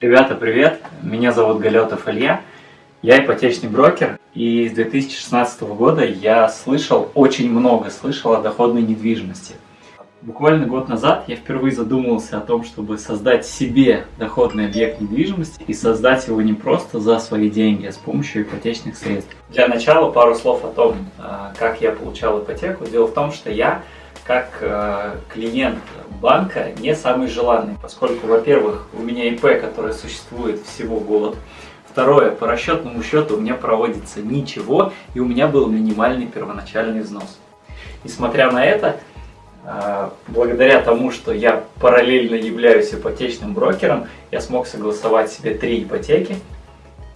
Ребята, привет! Меня зовут Галетов Илья. Я ипотечный брокер, и с 2016 года я слышал, очень много слышал о доходной недвижимости. Буквально год назад я впервые задумывался о том, чтобы создать себе доходный объект недвижимости и создать его не просто за свои деньги, а с помощью ипотечных средств. Для начала пару слов о том, а, как я получал ипотеку. Дело в том, что я как а, клиент банка не самый желанный, поскольку, во-первых, у меня ИП, которое существует всего год, Второе, по расчетному счету у меня проводится ничего, и у меня был минимальный первоначальный взнос. Несмотря на это, а, благодаря тому, что я параллельно являюсь ипотечным брокером, я смог согласовать себе три ипотеки,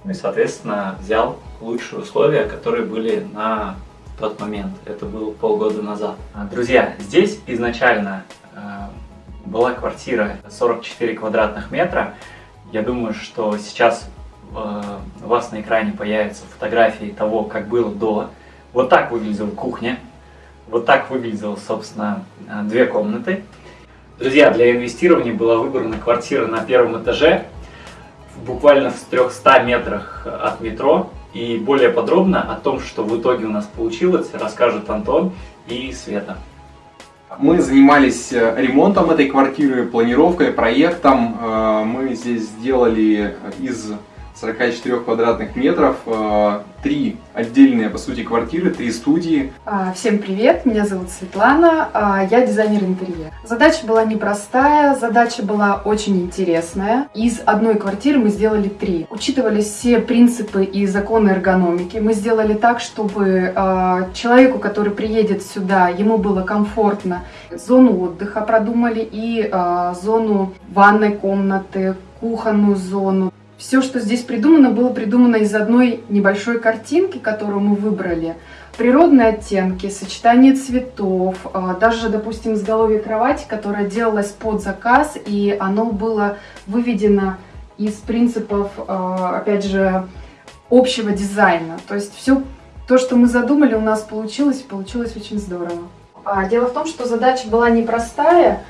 ну и, соответственно, взял лучшие условия, которые были на тот момент. Это было полгода назад. Друзья, здесь изначально была квартира 44 квадратных метра. Я думаю, что сейчас э, у вас на экране появятся фотографии того, как было до. Вот так выглядела кухня. Вот так выглядела, собственно, э, две комнаты. Друзья, для инвестирования была выбрана квартира на первом этаже, буквально в 300 метрах от метро. И более подробно о том, что в итоге у нас получилось, расскажут Антон и Света. Мы занимались э, ремонтом этой квартиры, планировкой, проектом. Э, мы здесь сделали из 44 квадратных метров, э, три отдельные, по сути, квартиры, три студии. А, всем привет, меня зовут Светлана, а, я дизайнер интерьера. Задача была непростая, задача была очень интересная. Из одной квартиры мы сделали три. Учитывались все принципы и законы эргономики. Мы сделали так, чтобы а, человеку, который приедет сюда, ему было комфортно. Зону отдыха продумали и зону ванной комнаты, кухонную зону. Все, что здесь придумано, было придумано из одной небольшой картинки, которую мы выбрали. Природные оттенки, сочетание цветов, а, даже, допустим, изголовье кровати, которое делалось под заказ, и оно было выведено из принципов, а, опять же, общего дизайна. То есть все то, что мы задумали, у нас получилось, и получилось очень здорово. А, дело в том, что задача была непростая,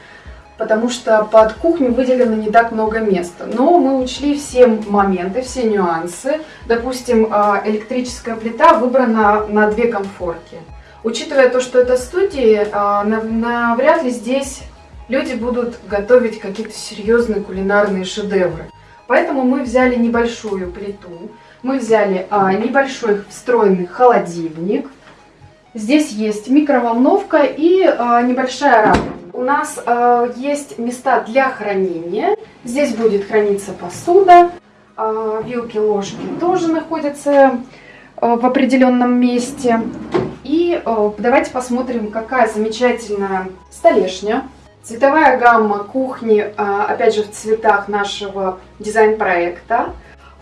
потому что под кухню выделено не так много места. Но мы учли все моменты, все нюансы. Допустим, а, электрическая плита выбрана на две комфорки. Учитывая то, что это студии, а, навряд ли здесь люди будут готовить какие-то серьезные кулинарные шедевры. Поэтому мы взяли небольшую плиту, мы взяли а, небольшой встроенный холодильник. Здесь есть микроволновка и небольшая раковина у нас э, есть места для хранения. Здесь будет храниться посуда. Э, вилки, ложки тоже находятся э, в определенном месте. И э, давайте посмотрим, какая замечательная столешня. Цветовая гамма кухни, э, опять же, в цветах нашего дизайн-проекта.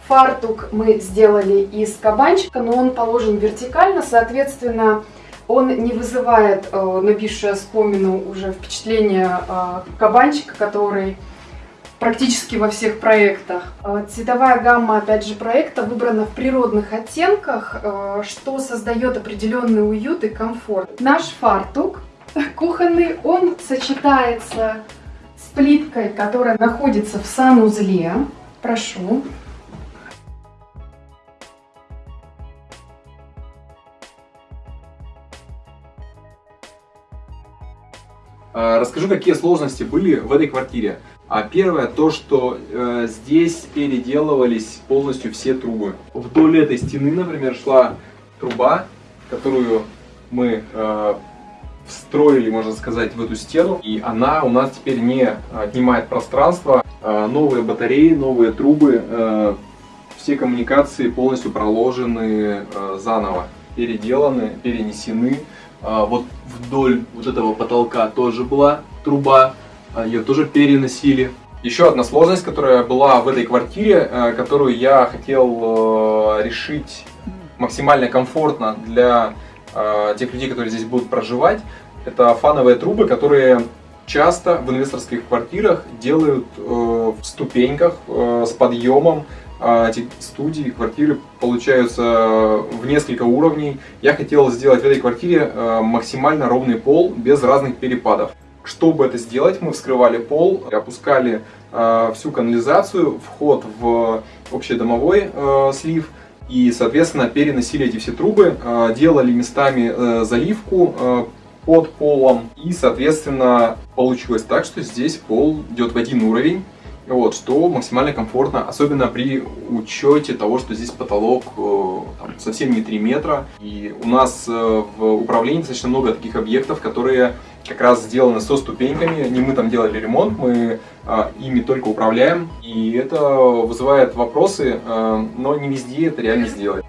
Фартук мы сделали из кабанчика, но он положен вертикально, соответственно, он не вызывает э, нависшее спомину уже впечатление э, кабанчика, который практически во всех проектах. Э, цветовая гамма, опять же, проекта выбрана в природных оттенках, э, что создает определенный уют и комфорт. Наш фартук кухонный, он сочетается с плиткой, которая находится в санузле. Прошу. Расскажу, какие сложности были в этой квартире. А первое, то, что э, здесь переделывались полностью все трубы. Вдоль этой стены, например, шла труба, которую мы э, встроили, можно сказать, в эту стену. И она у нас теперь не отнимает пространство. Э, новые батареи, новые трубы, э, все коммуникации полностью проложены э, заново, переделаны, перенесены. А, вот вдоль вот этого потолка тоже была труба, а, ее тоже переносили. Еще одна сложность, которая была в этой квартире, а, которую я хотел решить максимально комфортно для тех людей, которые здесь будут проживать, это фановые трубы, которые часто в инвесторских квартирах делают э, в ступеньках э, с подъемом, а, эти студии, квартиры получаются в несколько уровней. Я хотел сделать в этой квартире а, максимально ровный пол, без разных перепадов. Чтобы это сделать, мы вскрывали пол, опускали э, всю канализацию, вход в общедомовой э, слив. И, соответственно, переносили эти все трубы, э, делали местами э, заливку э, под полом. И, соответственно, получилось так, что здесь пол идет в один уровень. Вот, что максимально комфортно, особенно при учете того, что здесь потолок э, там, совсем не 3 метра. И у нас э, в управлении достаточно много таких объектов, которые как раз сделаны со ступеньками. Не мы там делали ремонт, мы а, ими только управляем. И это вызывает вопросы, а, но не везде это реально сделать.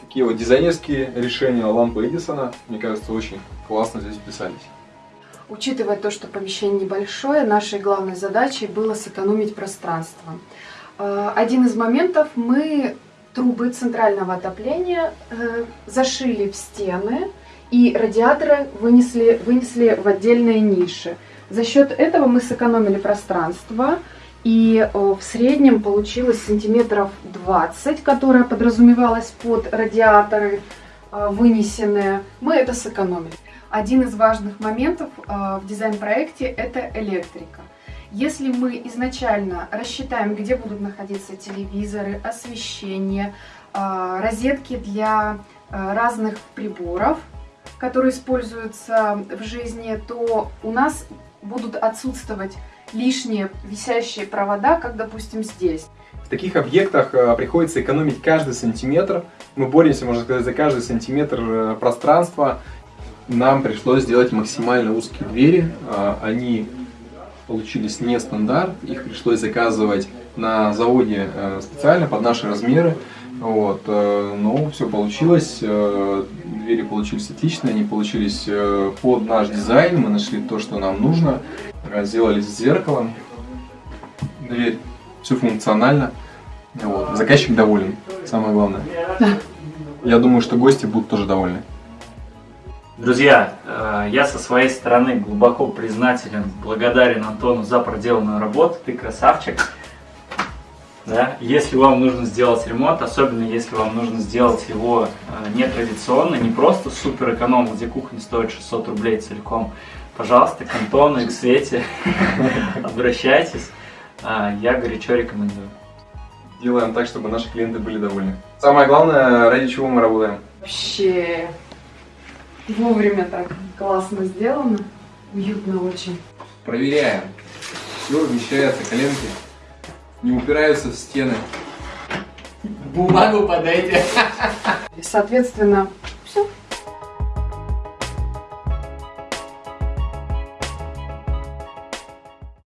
Такие вот дизайнерские решения лампы Эдисона, мне кажется, очень классно здесь вписались. Учитывая то, что помещение небольшое, нашей главной задачей было сэкономить пространство. Э, один из моментов мы трубы центрального отопления э, зашили в стены и радиаторы вынесли, вынесли в отдельные ниши. За счет этого мы сэкономили пространство, и э, в среднем получилось сантиметров 20, которое подразумевалось под радиаторы вынесенные. Мы это сэкономили. Один из важных моментов в дизайн-проекте – это электрика. Если мы изначально рассчитаем, где будут находиться телевизоры, освещение, а, розетки для а, разных приборов, которые используются в жизни, то у нас будут отсутствовать лишние висящие провода, как, допустим, здесь. В таких объектах приходится экономить каждый сантиметр. Мы боремся, можно сказать, за каждый сантиметр э, пространства. Нам пришлось сделать максимально узкие двери. Они получились не стандарт, их пришлось заказывать на заводе э, специально под наши размеры. Вот, э, но все получилось, э, двери получились отлично, они получились под наш дизайн, мы нашли то, что нам нужно, сделали с зеркалом, дверь все функционально, вот, заказчик доволен, самое главное. Я думаю, что гости будут тоже довольны. Друзья, э, я со своей стороны глубоко признателен, благодарен Антону за проделанную работу. Ты красавчик. Да? Если вам нужно сделать ремонт, особенно если вам нужно сделать его э, нетрадиционно, не просто супер эконом, где кухня стоит 600 рублей целиком, пожалуйста, к Антону и к Свете обращайтесь. Э, я горячо рекомендую. Делаем так, чтобы наши клиенты были довольны. Самое главное, ради чего мы работаем. Вообще Вовремя так классно сделано. Уютно очень. Проверяем. Все вмещается, коленки не упираются в стены. Бумагу подайте. Соответственно,